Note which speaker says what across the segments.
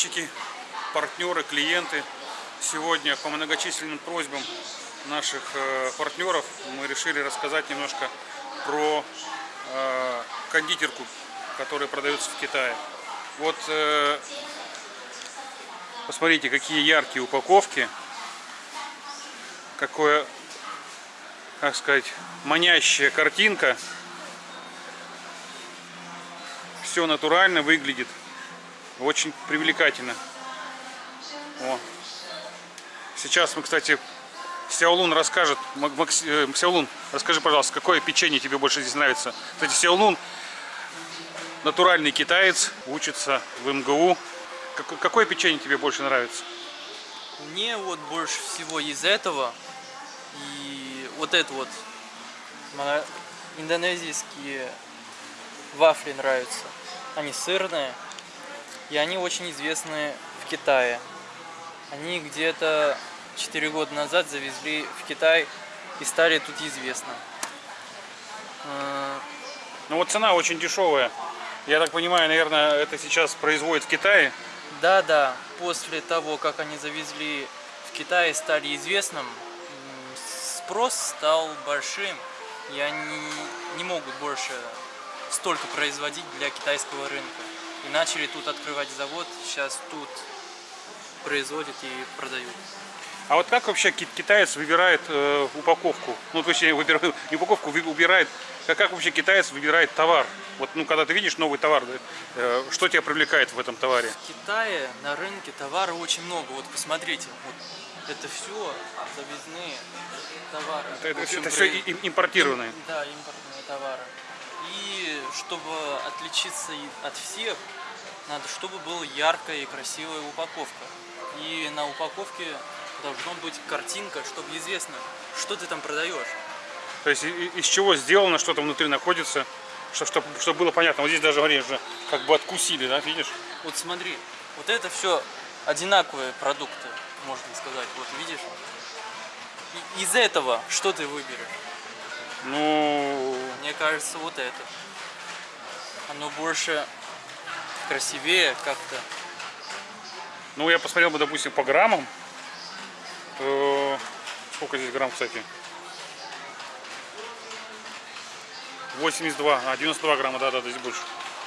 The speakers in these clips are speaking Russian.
Speaker 1: подписчики, партнеры, клиенты. Сегодня по многочисленным просьбам наших э, партнеров мы решили рассказать немножко про э, кондитерку, которая продается в Китае. Вот э, посмотрите, какие яркие упаковки, какое, как сказать, манящая картинка. Все натурально выглядит, очень привлекательно. О. Сейчас мы, кстати, Сяолун расскажет. Макс, э, Сяолун, расскажи, пожалуйста, какое печенье тебе больше здесь нравится? Кстати, Сяолун натуральный китаец, учится в МГУ. Какое, печенье тебе больше нравится?
Speaker 2: Мне вот больше всего из этого и вот это вот индонезийские вафли нравятся. Они сырные и они очень известны в Китае. Они где-то 4 года назад завезли в Китай и стали тут известны.
Speaker 1: Ну вот цена очень дешевая. Я так понимаю, наверное, это сейчас производят в Китае?
Speaker 2: Да, да. После того, как они завезли в Китай и стали известным, спрос стал большим, и они не могут больше столько производить для китайского рынка. И начали тут открывать завод, сейчас тут производят и продают.
Speaker 1: А вот как вообще китаец выбирает э, упаковку? Ну, точнее, выбирает, не упаковку, выбирает, как, как вообще китаец выбирает товар? Вот, ну, когда ты видишь новый товар, э, что тебя привлекает в этом товаре?
Speaker 2: В Китае на рынке товара очень много. Вот посмотрите, вот это все завезные товары.
Speaker 1: Это, это, общем, это все импортированные?
Speaker 2: Да, импортные товары. И чтобы отличиться от всех, надо, чтобы была яркая и красивая упаковка. И на упаковке должна быть картинка, чтобы известно, что ты там продаешь.
Speaker 1: То есть из чего сделано, что там внутри находится, чтобы, чтобы, чтобы было понятно. Вот здесь даже, говоришь, же как бы откусили, да, видишь?
Speaker 2: Вот смотри, вот это все одинаковые продукты, можно сказать. Вот видишь? И из этого что ты выберешь?
Speaker 1: Ну...
Speaker 2: Мне кажется, вот это. Оно больше красивее как-то.
Speaker 1: Ну, я посмотрел бы, допустим, по граммам. Сколько здесь грамм, кстати? 82, а 92 грамма, да, да, здесь больше.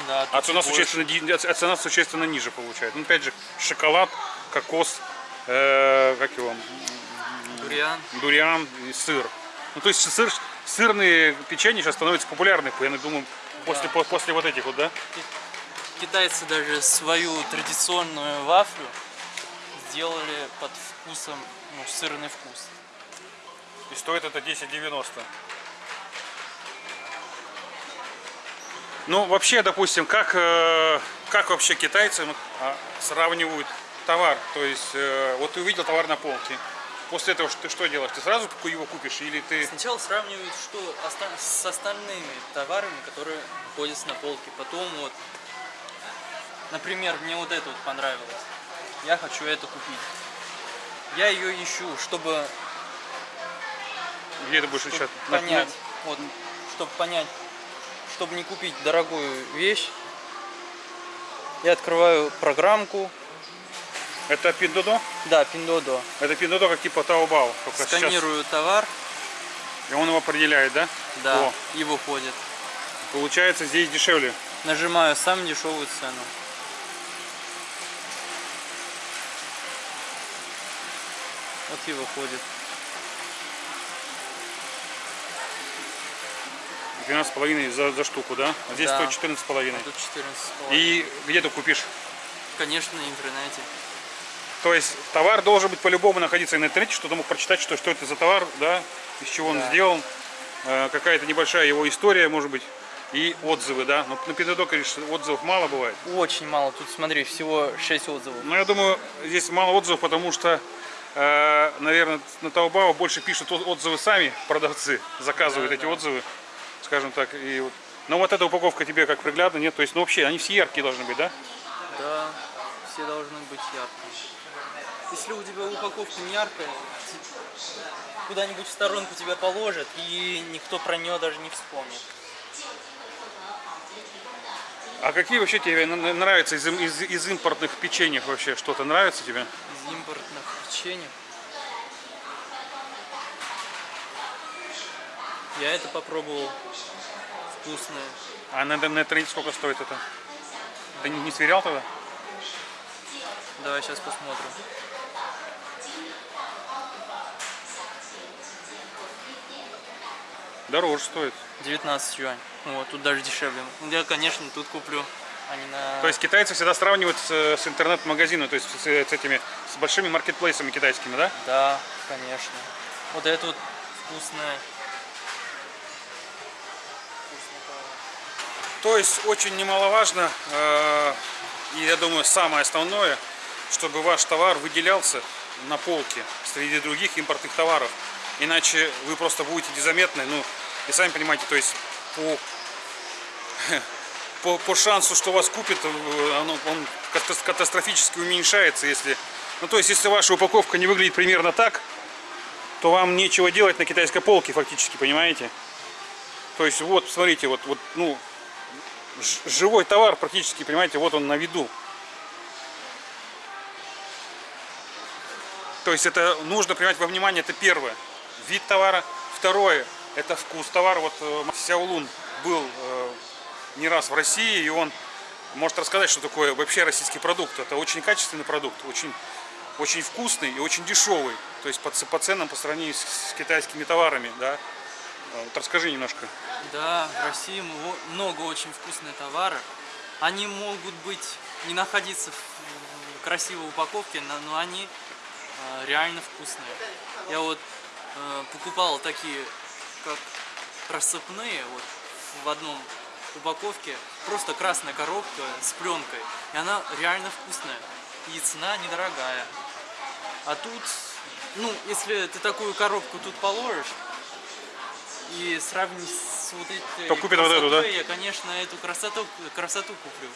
Speaker 2: Да,
Speaker 1: а цена, существенно, а цена существенно ниже получает. Ну, опять же, шоколад, кокос, э, как его?
Speaker 2: Дуриан.
Speaker 1: Дуриан и сыр. Ну, то есть сыр, сырные печенья сейчас становятся популярны, я думаю, после, да. после вот этих вот, да?
Speaker 2: Китайцы даже свою традиционную вафлю сделали под вкусом, ну, сырный вкус.
Speaker 1: И стоит это 10,90. Ну, вообще, допустим, как, э, как вообще китайцы а, сравнивают товар? То есть, э, вот ты увидел товар на полке, после этого ты что делаешь? Ты сразу его купишь или ты...
Speaker 2: Сначала сравнивают что с остальными товарами, которые находятся на полке. Потом вот, например, мне вот это вот понравилось. Я хочу это купить. Я ее ищу, чтобы...
Speaker 1: Где ты будешь
Speaker 2: искать? Понять, вот, чтобы понять, чтобы не купить дорогую вещь, я открываю программку.
Speaker 1: Это Пиндодо?
Speaker 2: Да, Пиндодо.
Speaker 1: Это Пиндодо как типа Таобао.
Speaker 2: Сканирую сейчас... товар.
Speaker 1: И он его определяет, да?
Speaker 2: Да, О. и выходит.
Speaker 1: Получается здесь дешевле.
Speaker 2: Нажимаю самую дешевую цену. Вот и выходит.
Speaker 1: 12,5 за, за штуку, да? А здесь
Speaker 2: да.
Speaker 1: стоит 14,5.
Speaker 2: А тут 14,5.
Speaker 1: И где ты купишь?
Speaker 2: Конечно, на интернете.
Speaker 1: То есть товар должен быть по-любому находиться на интернете, что ты мог прочитать, что, что это за товар, да, из чего да. он сделан, э, какая-то небольшая его история, может быть, и отзывы, да. Но на конечно, отзывов мало бывает.
Speaker 2: Очень мало. Тут, смотри, всего 6 отзывов.
Speaker 1: Ну, я думаю, здесь мало отзывов, потому что, наверное, на Таобао больше пишут отзывы сами продавцы, заказывают да, эти да. отзывы скажем так. И вот. Но вот эта упаковка тебе как приглядно, нет? То есть, ну вообще, они все яркие должны быть, да?
Speaker 2: Да, все должны быть яркие. Если у тебя упаковка не яркая, куда-нибудь в сторонку тебя положат, и никто про нее даже не вспомнит.
Speaker 1: А какие вообще тебе нравятся из, из, из импортных печеньев вообще? Что-то нравится тебе?
Speaker 2: Печеньев. Я это попробовал. Вкусное.
Speaker 1: А на, интернете сколько стоит это? Ты не, не сверял тогда?
Speaker 2: Давай сейчас посмотрим.
Speaker 1: Дороже стоит.
Speaker 2: 19 юань. Вот, тут даже дешевле. Я, конечно, тут куплю, не на...
Speaker 1: То есть китайцы всегда сравнивают с, с интернет-магазином, то есть с, с этими, с большими маркетплейсами китайскими, да?
Speaker 2: Да, конечно. Вот это вот вкусное.
Speaker 1: То есть очень немаловажно, э, и я думаю самое основное, чтобы ваш товар выделялся на полке среди других импортных товаров. Иначе вы просто будете незаметны, ну, и сами понимаете, то есть по, по, по шансу, что вас купит, э, оно- он катас- катастрофически уменьшается, если... Ну, то есть, если ваша упаковка не выглядит примерно так, то вам нечего делать на китайской полке фактически, понимаете? То есть, вот, смотрите, вот, вот, ну, живой товар практически, понимаете, вот он на виду. То есть это нужно принимать во внимание, это первое. Вид товара. Второе, это вкус товара. Вот э, Сяолун был э, не раз в России, и он может рассказать, что такое вообще российский продукт. Это очень качественный продукт, очень, очень вкусный и очень дешевый. То есть по, по ценам по сравнению с, с китайскими товарами, да. Э, Вот расскажи немножко.
Speaker 2: Да, в России много очень вкусных товаров. Они могут быть не находиться в красивой упаковке, но они э, реально вкусные. Я вот э, покупал такие, как рассыпные, вот в одном упаковке, просто красная коробка с пленкой, и она реально вкусная. И цена недорогая. А тут, ну, если ты такую коробку тут положишь, и сравнить с вот этой
Speaker 1: То купит вот эту, да?
Speaker 2: красотой, Я, конечно, эту красоту, красоту куплю.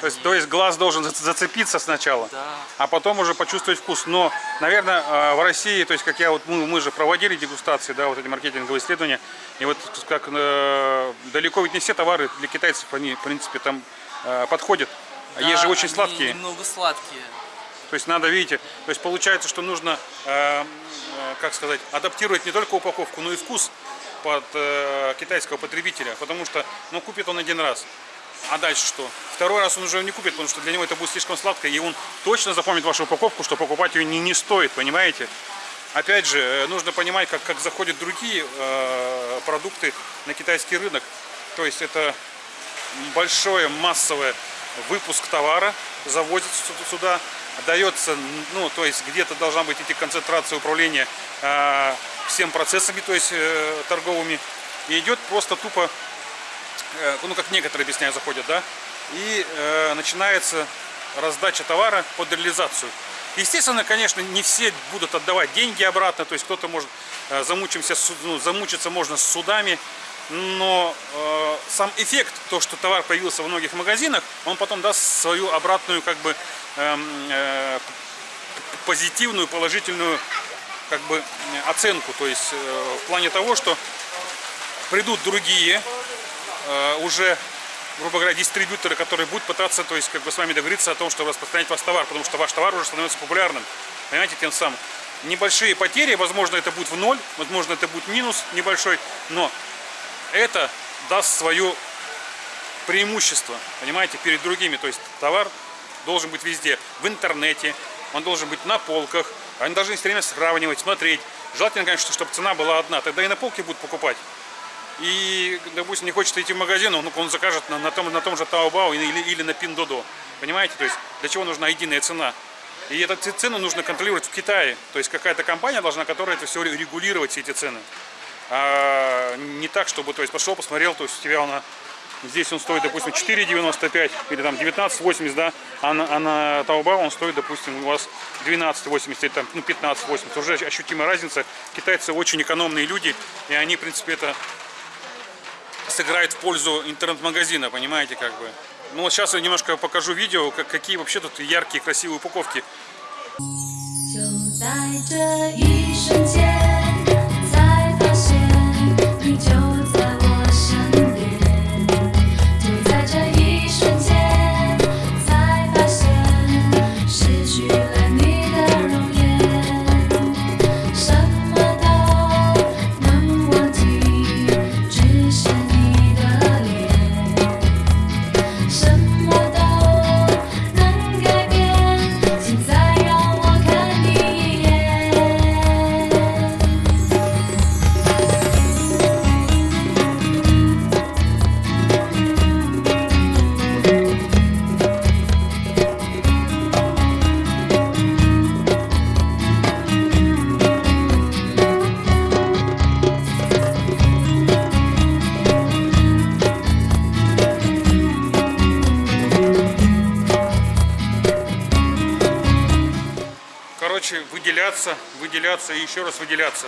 Speaker 1: То есть, то есть глаз должен зац- зацепиться сначала.
Speaker 2: Да.
Speaker 1: а потом уже почувствовать вкус. Но, наверное, э, в России, то есть, как я вот, мы, мы же проводили дегустации, да, вот эти маркетинговые исследования, и вот как э, далеко ведь не все товары для китайцев, они, в принципе, там э, подходят.
Speaker 2: Да,
Speaker 1: есть же очень
Speaker 2: они
Speaker 1: сладкие.
Speaker 2: немного сладкие.
Speaker 1: То есть надо, видите, то есть получается, что нужно, э, э, как сказать, адаптировать не только упаковку, но и вкус под э, китайского потребителя, потому что, ну, купит он один раз. А дальше что? Второй раз он уже не купит, потому что для него это будет слишком сладко, и он точно запомнит вашу упаковку, что покупать ее не, не стоит, понимаете? Опять же, э, нужно понимать, как, как заходят другие э, продукты на китайский рынок. То есть это большое массовое выпуск товара завозится сю- сюда, дается, ну, то есть где-то должна быть идти концентрация управления э, всем процессами, то есть э, торговыми, и идет просто тупо, ну, как некоторые объясняют, заходят, да, и э, начинается раздача товара под реализацию. Естественно, конечно, не все будут отдавать деньги обратно, то есть кто-то может э, замучимся, ну, замучиться можно с судами, но э, сам эффект, то, что товар появился в многих магазинах, он потом даст свою обратную, как бы, э, п- позитивную, положительную, как бы, э, оценку. То есть э, в плане того, что придут другие, э, уже, грубо говоря, дистрибьюторы, которые будут пытаться, то есть, как бы с вами договориться о том, чтобы распространять ваш товар, потому что ваш товар уже становится популярным. Понимаете, тем самым. Небольшие потери, возможно, это будет в ноль, возможно, это будет минус небольшой, но это даст свое преимущество, понимаете, перед другими. То есть товар должен быть везде, в интернете, он должен быть на полках, они должны все время сравнивать, смотреть. Желательно, конечно, чтобы цена была одна, тогда и на полке будут покупать. И, допустим, не хочет идти в магазин, он, он закажет на, на том, на том же Taobao или, или на Pinduoduo. Понимаете? То есть для чего нужна единая цена? И эту цену нужно контролировать в Китае. То есть какая-то компания должна, которая это все регулировать, все эти цены. А не так, чтобы, то есть пошел, посмотрел, то есть у тебя она Здесь он стоит, допустим, 4,95 или там 19,80, да, а на, а на Taobao он стоит, допустим, у вас 12,80 или там, ну, 15,80. Уже ощутимая разница. Китайцы очень экономные люди, и они, в принципе, это сыграет в пользу интернет-магазина, понимаете, как бы. Ну вот сейчас я немножко покажу видео, как, какие вообще тут яркие, красивые упаковки.
Speaker 3: 就在这一瞬间，
Speaker 1: Выделяться, выделяться и еще раз выделяться.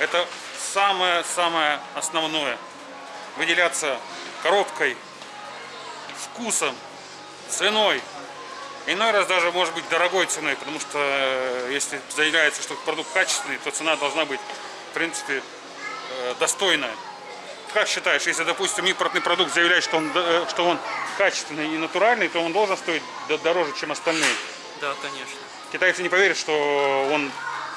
Speaker 1: Это самое-самое основное. Выделяться коробкой, вкусом, ценой. Иной раз даже может быть дорогой ценой, потому что э, если заявляется, что продукт качественный, то цена должна быть, в принципе, э, достойная. Как считаешь, если, допустим, импортный продукт заявляет, что он, э, что он качественный и натуральный, то он должен стоить дороже, чем остальные?
Speaker 2: Да, конечно.
Speaker 1: Китайцы не поверят, что он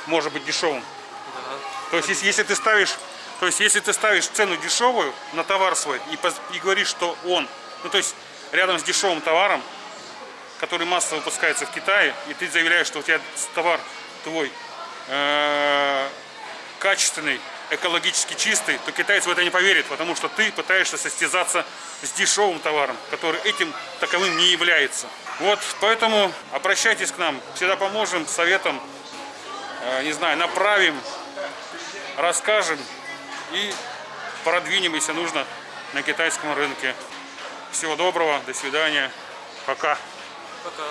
Speaker 1: может быть дешевым.
Speaker 2: Да.
Speaker 1: То есть, если, если ты ставишь, то есть, если ты ставишь цену дешевую на товар свой и, и говоришь, что он, ну то есть, рядом с дешевым товаром, который массово выпускается в Китае, и ты заявляешь, что у тебя товар твой э, качественный, экологически чистый, то китайцы в это не поверят, потому что ты пытаешься состязаться с дешевым товаром, который этим таковым не является. Вот, поэтому обращайтесь к нам, всегда поможем, советом, э, не знаю, направим, расскажем и продвинем, если нужно, на китайском рынке. Всего доброго, до свидания, пока.
Speaker 2: Пока.